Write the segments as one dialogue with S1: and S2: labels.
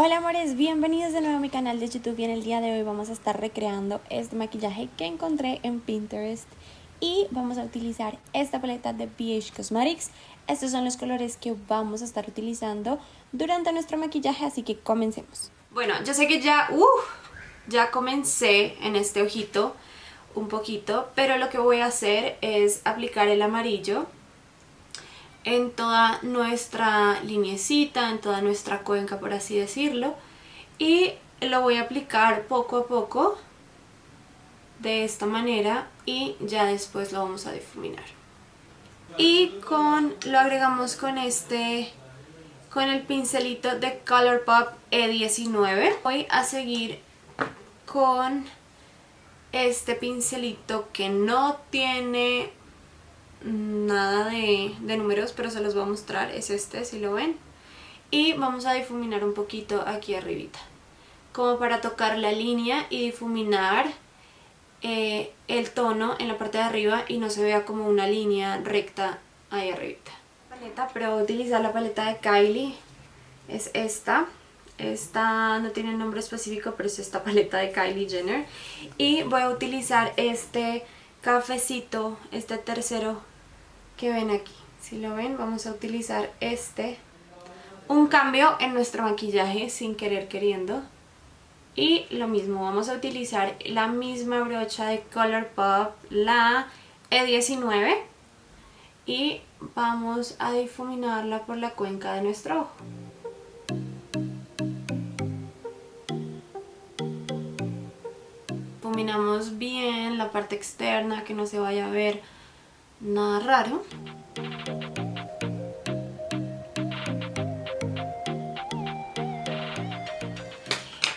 S1: Hola amores, bienvenidos de nuevo a mi canal de YouTube y en el día de hoy vamos a estar recreando este maquillaje que encontré en Pinterest y vamos a utilizar esta paleta de BH Cosmetics. Estos son los colores que vamos a estar utilizando durante nuestro maquillaje, así que comencemos. Bueno, yo sé que ya, uh, ya comencé en este ojito un poquito, pero lo que voy a hacer es aplicar el amarillo en toda nuestra linecita, en toda nuestra cuenca por así decirlo y lo voy a aplicar poco a poco de esta manera y ya después lo vamos a difuminar. Y con lo agregamos con este con el pincelito de Colourpop E19 voy a seguir con este pincelito que no tiene nada de, números, pero se los voy a mostrar, es este, si lo ven. Y vamos a difuminar un poquito aquí arribita, como para tocar la línea y difuminar eh, el tono en la parte de arriba y no se vea como una línea recta ahí arribita. Paleta, pero voy a utilizar la paleta de Kylie, es esta. Esta no tiene nombre específico, pero es esta paleta de Kylie Jenner. Y voy a utilizar este cafecito, este tercero que ven aquí. Si lo ven, vamos a utilizar este. Un cambio en nuestro maquillaje sin querer queriendo. Y lo mismo, vamos a utilizar la misma brocha de Colourpop, la E19. Y vamos a difuminarla por la cuenca de nuestro ojo. Difuminamos bien la parte externa, que no se vaya a ver nada raro.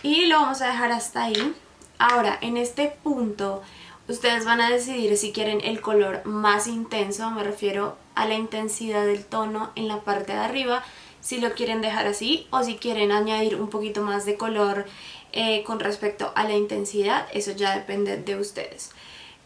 S1: Y lo vamos a dejar hasta ahí. Ahora, en este punto, ustedes van a decidir si quieren el color más intenso, me refiero a la intensidad del tono en la parte de arriba, si lo quieren dejar así o si quieren añadir un poquito más de color eh, con respecto a la intensidad, eso ya depende de ustedes.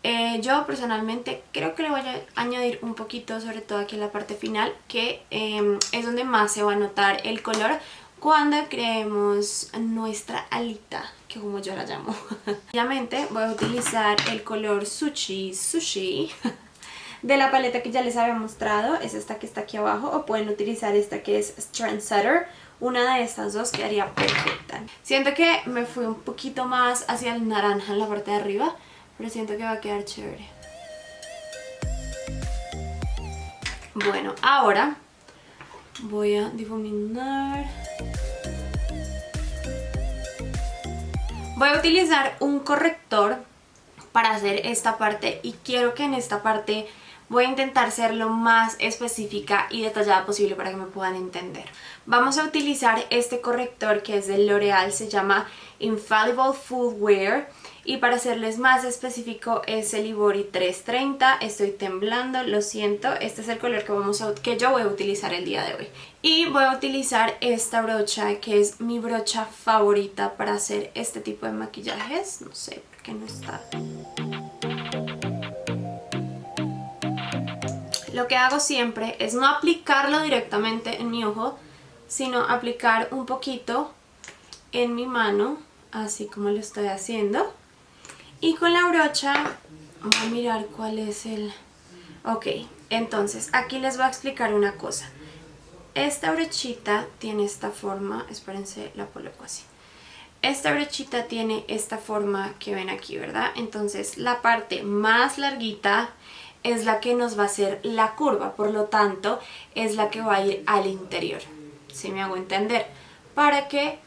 S1: Eh, yo personalmente creo que le voy a añadir un poquito, sobre todo aquí en la parte final, que em, es donde más se va a notar el color cuando creemos nuestra alita, que como yo la llamo. Obviamente voy a utilizar el color Sushi Sushi de la paleta que ya les había mostrado, es esta que está aquí abajo, o pueden utilizar esta que es Trendsetter, una de estas dos quedaría perfecta. Siento que me fui un poquito más hacia el naranja en la parte de arriba, pero siento que va a quedar chévere. Bueno, ahora voy a difuminar. Voy a utilizar un corrector para hacer esta parte y quiero que en esta parte voy a intentar ser lo más específica y detallada posible para que me puedan entender. Vamos a utilizar este corrector que es de L'Oreal, se llama Infallible Full Wear y para serles más específico es el Ibori 330, estoy temblando, lo siento, este es el color que, vamos a, que yo voy a utilizar el día de hoy. Y voy a utilizar esta brocha que es mi brocha favorita para hacer este tipo de maquillajes, no sé por qué no está... Lo que hago siempre es no aplicarlo directamente en mi ojo, sino aplicar un poquito en mi mano, así como lo estoy haciendo. Y con la brocha, voy a mirar cuál es el... Ok, entonces aquí les voy a explicar una cosa. Esta brochita tiene esta forma, espérense, la coloco así. Esta brochita tiene esta forma que ven aquí, ¿verdad? Entonces la parte más larguita es la que nos va a hacer la curva, por lo tanto es la que va a ir al interior, si me hago entender, para que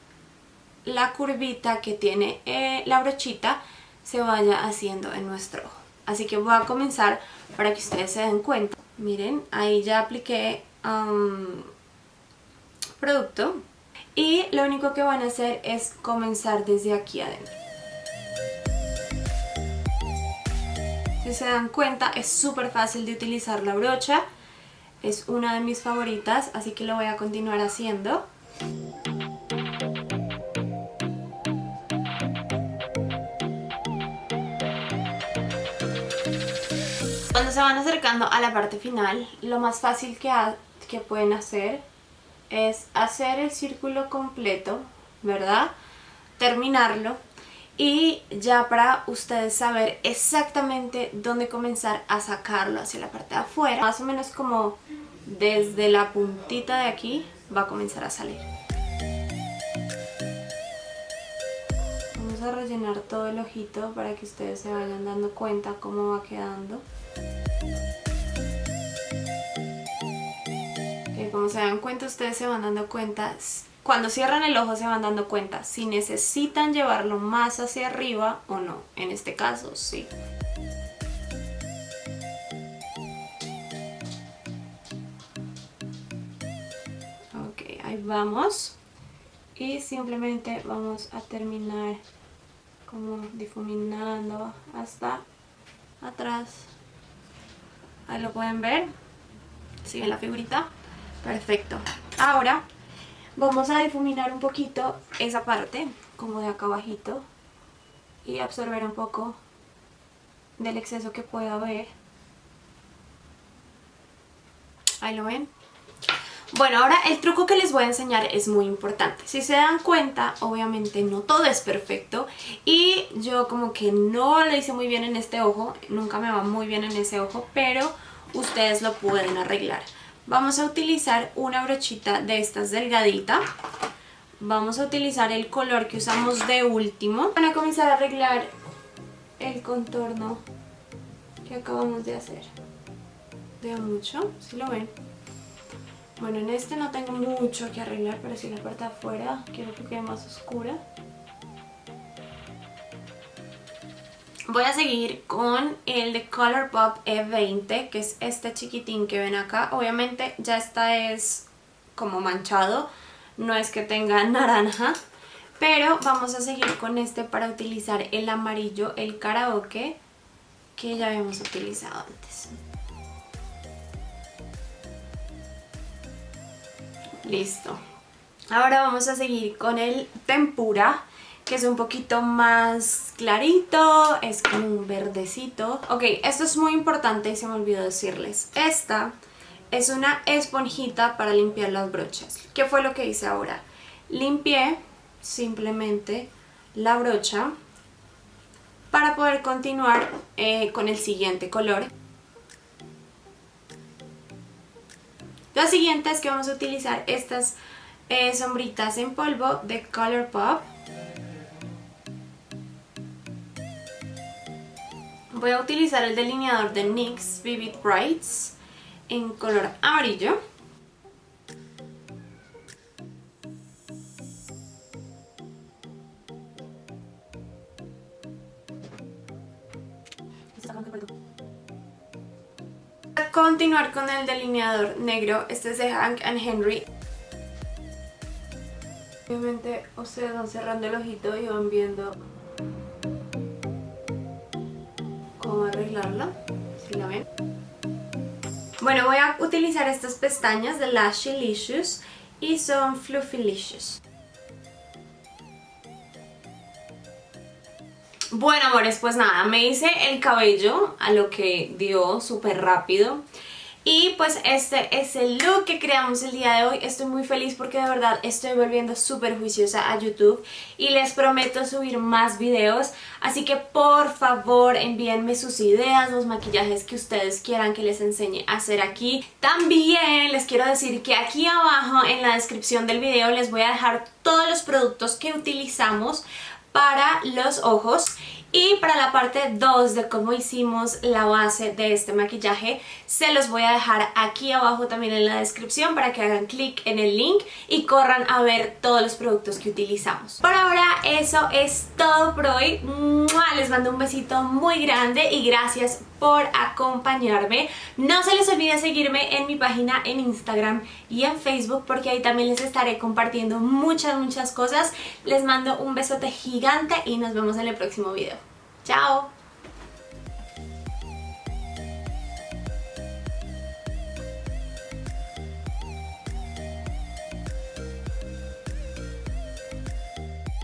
S1: la curvita que tiene eh, la brochita se vaya haciendo en nuestro ojo. Así que voy a comenzar para que ustedes se den cuenta. Miren, ahí ya apliqué producto y lo único que van a hacer es comenzar desde aquí adentro. Si se dan cuenta es súper fácil de utilizar la brocha, es una de mis favoritas, así que lo voy a continuar haciendo. Cuando se van acercando a la parte final, lo más fácil que, que pueden hacer es hacer el círculo completo, ¿verdad? Terminarlo y ya para ustedes saber exactamente dónde comenzar a sacarlo hacia la parte de afuera. Más o menos como desde la puntita de aquí va a comenzar a salir. Vamos a rellenar todo el ojito para que ustedes se vayan dando cuenta cómo va quedando. como se dan cuenta, ustedes se van dando cuenta, cuando cierran el ojo se van dando cuenta si necesitan llevarlo más hacia arriba o no. En este caso, sí. Ok, ahí vamos. Y simplemente vamos a terminar como difuminando hasta atrás. Ahí lo pueden ver. Sigue la figurita. Perfecto. Ahora vamos a difuminar un poquito esa parte, como de acá abajito, y absorber un poco del exceso que pueda haber. Ahí lo ven. Bueno, ahora el truco que les voy a enseñar es muy importante. Si se dan cuenta, obviamente no todo es perfecto y yo como que no lo hice muy bien en este ojo, nunca me va muy bien en ese ojo, pero ustedes lo pueden arreglar. Vamos a utilizar una brochita de estas delgadita. Vamos a utilizar el color que usamos de último. Van a comenzar a arreglar el contorno que acabamos de hacer. Veo mucho, si lo ven. Bueno, en este no tengo mucho que arreglar, pero si la parte de afuera quiero que quede más oscura. Voy a seguir con el de Colourpop E20, que es este chiquitín que ven acá. Obviamente ya esta es como manchado, no es que tenga naranja. Pero vamos a seguir con este para utilizar el amarillo, el karaoke, que ya habíamos utilizado antes. Listo. Ahora vamos a seguir con el tempura que es un poquito más clarito, es como un verdecito. Ok, esto es muy importante y se me olvidó decirles. Esta es una esponjita para limpiar las brochas. ¿Qué fue lo que hice ahora? Limpié simplemente la brocha para poder continuar eh, con el siguiente color. Lo siguiente es que vamos a utilizar estas eh, sombritas en polvo de Colourpop Voy a utilizar el delineador de NYX Vivid Brights en color amarillo. A continuar con el delineador negro, este es de Hank and Henry. Obviamente ustedes van cerrando el ojito y van viendo arreglarla, si la ven. Bueno, voy a utilizar estas pestañas de Lashylicious y son Fluffylicious. Bueno, amores, pues nada, me hice el cabello a lo que dio súper rápido. Y pues este es el look que creamos el día de hoy. Estoy muy feliz porque de verdad estoy volviendo súper juiciosa a YouTube y les prometo subir más videos. Así que por favor envíenme sus ideas, los maquillajes que ustedes quieran que les enseñe a hacer aquí. También les quiero decir que aquí abajo en la descripción del video les voy a dejar todos los productos que utilizamos para los ojos y para la parte 2 de cómo hicimos la base de este maquillaje se los voy a dejar aquí abajo también en la descripción para que hagan clic en el link y corran a ver todos los productos que utilizamos. Por ahora eso es todo por hoy. Les mando un besito muy grande y gracias por acompañarme. No se les olvide seguirme en mi página en Instagram y en Facebook porque ahí también les estaré compartiendo muchas muchas cosas. Les mando un besote gigante y nos vemos en el próximo video. Chao!